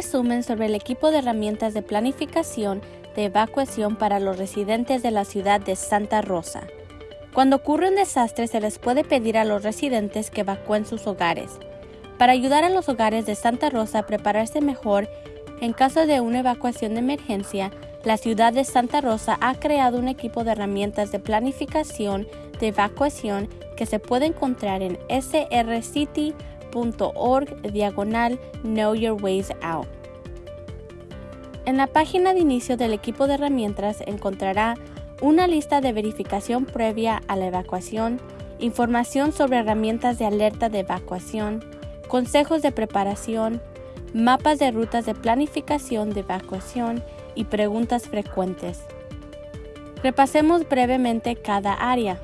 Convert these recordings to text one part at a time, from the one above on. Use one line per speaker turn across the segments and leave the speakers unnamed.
resumen sobre el equipo de herramientas de planificación de evacuación para los residentes de la ciudad de Santa Rosa. Cuando ocurre un desastre se les puede pedir a los residentes que evacúen sus hogares. Para ayudar a los hogares de Santa Rosa a prepararse mejor en caso de una evacuación de emergencia, la ciudad de Santa Rosa ha creado un equipo de herramientas de planificación de evacuación que se puede encontrar en srcity.org diagonal Know Your Ways Out. En la página de inicio del equipo de herramientas encontrará una lista de verificación previa a la evacuación, información sobre herramientas de alerta de evacuación, consejos de preparación, mapas de rutas de planificación de evacuación y preguntas frecuentes. Repasemos brevemente cada área.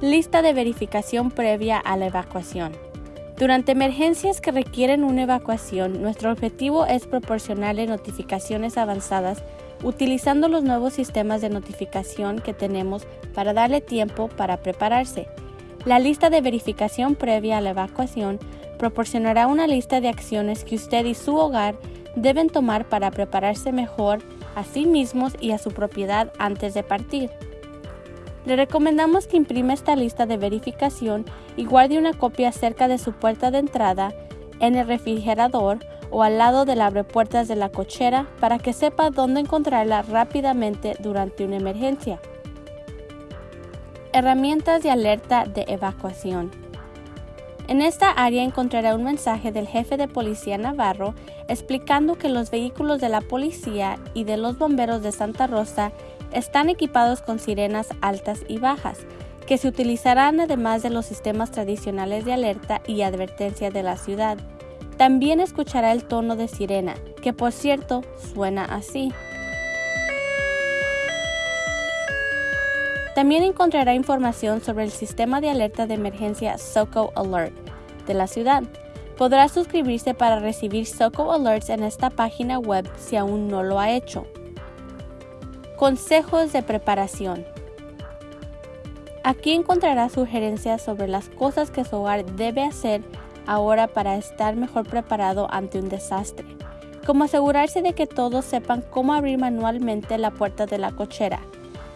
Lista de verificación previa a la evacuación. Durante emergencias que requieren una evacuación, nuestro objetivo es proporcionarle notificaciones avanzadas utilizando los nuevos sistemas de notificación que tenemos para darle tiempo para prepararse. La lista de verificación previa a la evacuación proporcionará una lista de acciones que usted y su hogar deben tomar para prepararse mejor a sí mismos y a su propiedad antes de partir. Le recomendamos que imprima esta lista de verificación y guarde una copia cerca de su puerta de entrada, en el refrigerador o al lado del abrepuertas de la cochera para que sepa dónde encontrarla rápidamente durante una emergencia. Herramientas de alerta de evacuación. En esta área encontrará un mensaje del jefe de policía Navarro explicando que los vehículos de la policía y de los bomberos de Santa Rosa están equipados con sirenas altas y bajas, que se utilizarán además de los sistemas tradicionales de alerta y advertencia de la ciudad. También escuchará el tono de sirena, que por cierto suena así. También encontrará información sobre el sistema de alerta de emergencia SOCO Alert de la ciudad. Podrá suscribirse para recibir SOCO Alerts en esta página web si aún no lo ha hecho. Consejos de preparación. Aquí encontrará sugerencias sobre las cosas que su hogar debe hacer ahora para estar mejor preparado ante un desastre, como asegurarse de que todos sepan cómo abrir manualmente la puerta de la cochera,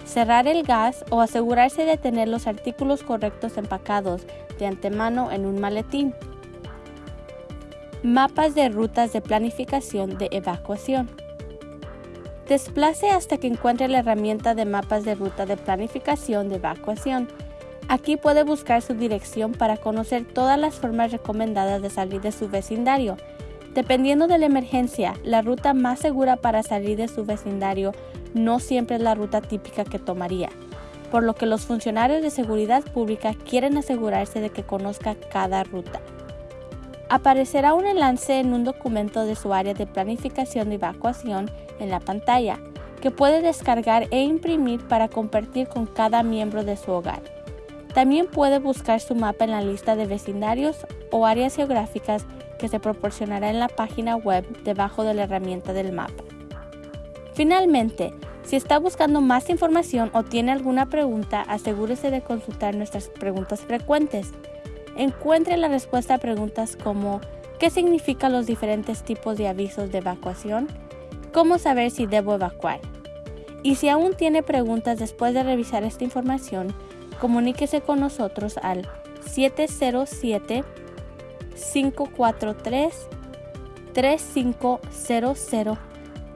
cerrar el gas o asegurarse de tener los artículos correctos empacados de antemano en un maletín. Mapas de rutas de planificación de evacuación. Desplace hasta que encuentre la herramienta de mapas de ruta de planificación de evacuación. Aquí puede buscar su dirección para conocer todas las formas recomendadas de salir de su vecindario. Dependiendo de la emergencia, la ruta más segura para salir de su vecindario no siempre es la ruta típica que tomaría, por lo que los funcionarios de seguridad pública quieren asegurarse de que conozca cada ruta. Aparecerá un enlace en un documento de su área de planificación de evacuación en la pantalla, que puede descargar e imprimir para compartir con cada miembro de su hogar. También puede buscar su mapa en la lista de vecindarios o áreas geográficas que se proporcionará en la página web debajo de la herramienta del mapa. Finalmente, si está buscando más información o tiene alguna pregunta, asegúrese de consultar nuestras preguntas frecuentes. Encuentre la respuesta a preguntas como ¿qué significan los diferentes tipos de avisos de evacuación? ¿Cómo saber si debo evacuar? Y si aún tiene preguntas después de revisar esta información, comuníquese con nosotros al 707-543-3500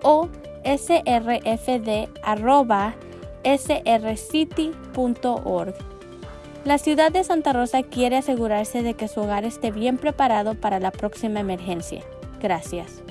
o srfd.srcity.org. La ciudad de Santa Rosa quiere asegurarse de que su hogar esté bien preparado para la próxima emergencia. Gracias.